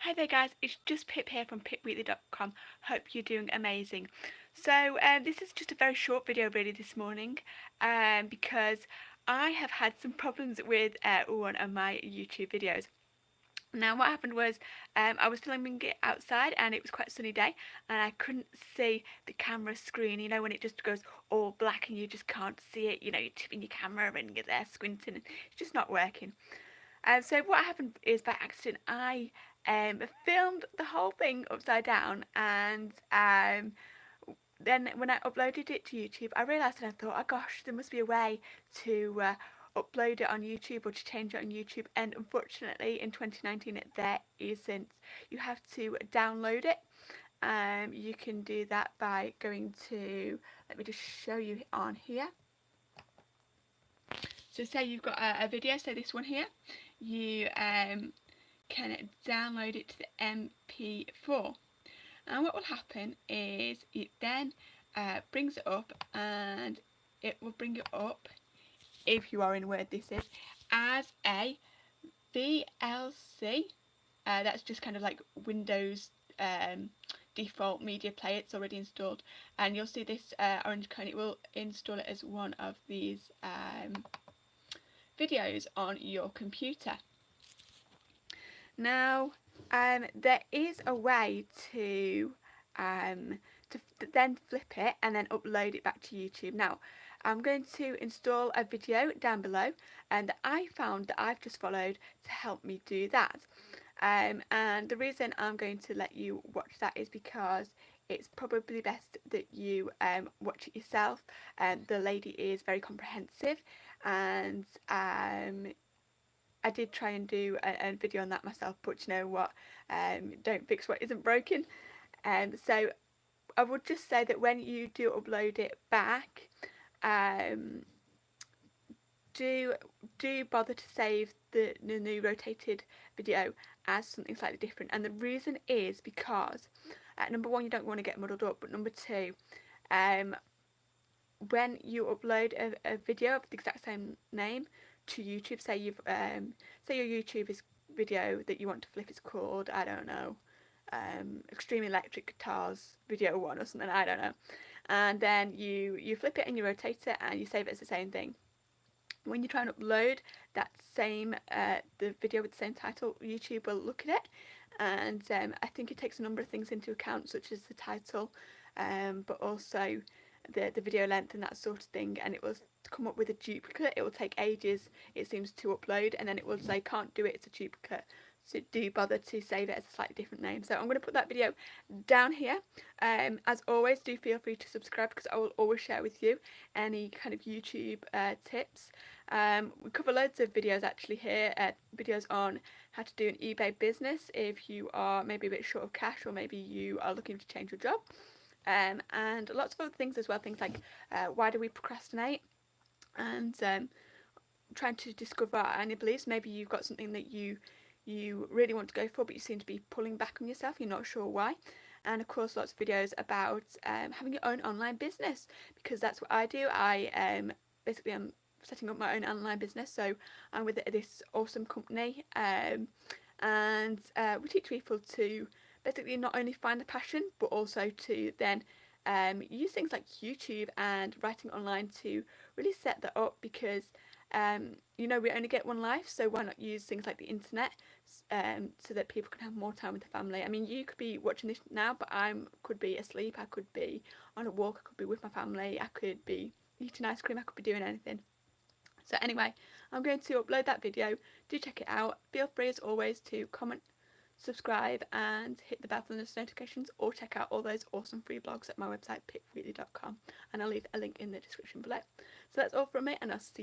Hi there guys, it's just Pip here from pipweekly.com. Hope you're doing amazing. So um, this is just a very short video really this morning um, because I have had some problems with uh, one of my YouTube videos. Now what happened was um, I was filming it outside and it was quite a sunny day and I couldn't see the camera screen, you know when it just goes all black and you just can't see it, you know you're tipping your camera and you're there squinting and it's just not working. Um, so what happened is by accident I um, filmed the whole thing upside down and um, then when I uploaded it to YouTube I realised and I thought oh gosh there must be a way to uh, upload it on YouTube or to change it on YouTube and unfortunately in 2019 there isn't. You have to download it. Um, you can do that by going to, let me just show you on here. So say you've got a, a video, say this one here, you um, can download it to the MP4. And what will happen is it then uh, brings it up and it will bring it up, if you are in Word this is, as a VLC. Uh, that's just kind of like Windows um, default media player it's already installed and you'll see this uh, orange cone it will install it as one of these um, videos on your computer now, um, there is a way to um, to then flip it and then upload it back to YouTube. Now, I'm going to install a video down below and I found that I've just followed to help me do that. Um, and the reason I'm going to let you watch that is because it's probably best that you um, watch it yourself. Um, the lady is very comprehensive and um, I did try and do a, a, video on that myself, but you know what, um, don't fix what isn't broken. Um, so I would just say that when you do upload it back, um, do do bother to save the, the new rotated video as something slightly different. And the reason is because, uh, number one, you don't want to get muddled up, but number two, um, when you upload a, a video of the exact same name, to YouTube. Say you've um, say your YouTube is video that you want to flip is called I don't know um, Extreme Electric Guitars Video One or something. I don't know. And then you you flip it and you rotate it and you save it as the same thing. When you try and upload that same uh, the video with the same title, YouTube will look at it, and um, I think it takes a number of things into account, such as the title, um, but also the the video length and that sort of thing, and it will come up with a duplicate. It will take ages it seems to upload and then it will say can't do it it's a duplicate. So do bother to save it as a slightly different name. So I'm going to put that video down here. Um, as always do feel free to subscribe because I will always share with you any kind of YouTube uh, tips. Um, we cover loads of videos actually here uh, videos on how to do an eBay business if you are maybe a bit short of cash or maybe you are looking to change your job um, and lots of other things as well things like uh, why do we procrastinate and um, trying to discover any beliefs. Maybe you've got something that you you really want to go for but you seem to be pulling back on yourself, you're not sure why. And of course lots of videos about um, having your own online business because that's what I do. I um, basically am setting up my own online business so I'm with this awesome company um, and uh, we teach people to basically not only find a passion but also to then um, use things like YouTube and writing online to really set that up because um, you know we only get one life so why not use things like the internet um, so that people can have more time with the family? I mean you could be watching this now but I could be asleep I could be on a walk I could be with my family I could be eating ice cream I could be doing anything. So anyway I'm going to upload that video. Do check it out. Feel free as always to comment subscribe and hit the bell for those notifications or check out all those awesome free blogs at my website pipweekly.com and I'll leave a link in the description below. So that's all from me and I'll see you